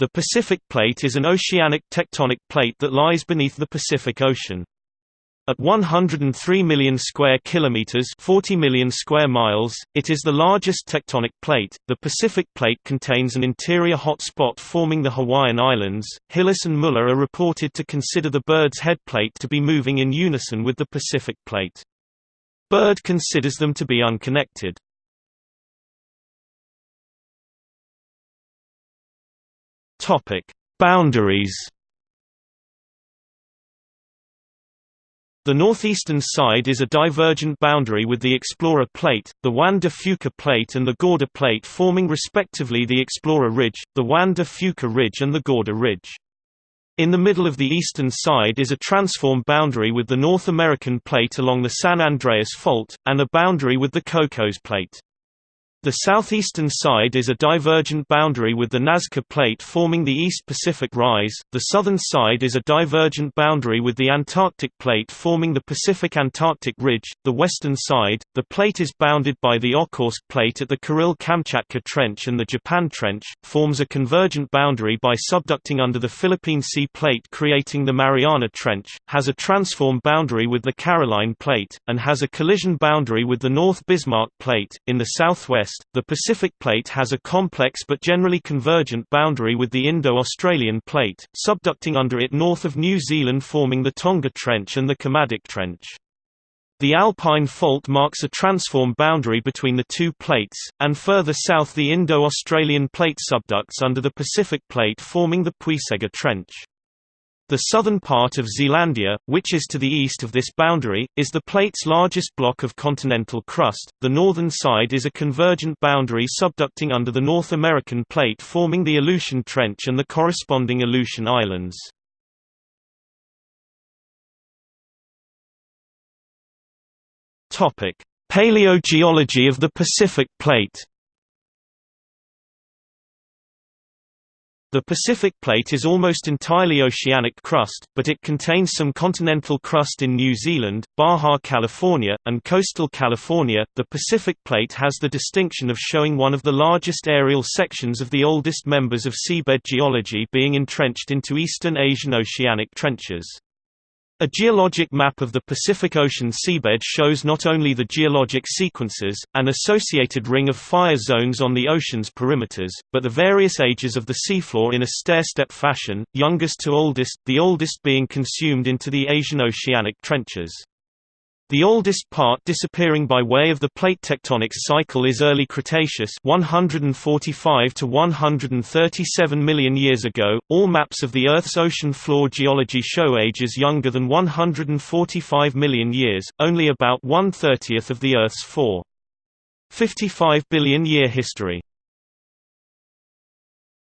The Pacific Plate is an oceanic tectonic plate that lies beneath the Pacific Ocean. At 103 million square kilometers, 40 million square miles, it is the largest tectonic plate. The Pacific Plate contains an interior hot spot forming the Hawaiian Islands. Hillis and Muller are reported to consider the Bird's head plate to be moving in unison with the Pacific Plate. Bird considers them to be unconnected. Topic: Boundaries. The northeastern side is a divergent boundary with the Explorer Plate, the Juan de Fuca Plate and the Gorda Plate forming respectively the Explorer Ridge, the Juan de Fuca Ridge and the Gorda Ridge. In the middle of the eastern side is a transform boundary with the North American Plate along the San Andreas Fault, and a boundary with the Cocos Plate. The southeastern side is a divergent boundary with the Nazca Plate forming the East Pacific Rise, the southern side is a divergent boundary with the Antarctic Plate forming the Pacific-Antarctic Ridge, the western side, the plate is bounded by the Okhotsk Plate at the Kuril-Kamchatka Trench and the Japan Trench, forms a convergent boundary by subducting under the Philippine Sea Plate creating the Mariana Trench, has a transform boundary with the Caroline Plate, and has a collision boundary with the North Bismarck Plate. In the southwest west, the Pacific Plate has a complex but generally convergent boundary with the Indo-Australian Plate, subducting under it north of New Zealand forming the Tonga Trench and the Kermadec Trench. The Alpine Fault marks a transform boundary between the two plates, and further south the Indo-Australian Plate subducts under the Pacific Plate forming the Puysegur Trench. The southern part of Zealandia, which is to the east of this boundary, is the plate's largest block of continental crust. The northern side is a convergent boundary subducting under the North American plate forming the Aleutian Trench and the corresponding Aleutian Islands. Topic: Paleogeology of the Pacific Plate. The Pacific Plate is almost entirely oceanic crust, but it contains some continental crust in New Zealand, Baja California, and coastal California. The Pacific Plate has the distinction of showing one of the largest aerial sections of the oldest members of seabed geology being entrenched into eastern Asian oceanic trenches. A geologic map of the Pacific Ocean seabed shows not only the geologic sequences, and associated ring of fire zones on the ocean's perimeters, but the various ages of the seafloor in a stair-step fashion, youngest to oldest, the oldest being consumed into the Asian oceanic trenches. The oldest part disappearing by way of the plate tectonics cycle is early Cretaceous 145 to 137 million years ago. All maps of the Earth's ocean floor geology show ages younger than 145 million years, only about one-thirtieth of the Earth's 4. 55 billion year history.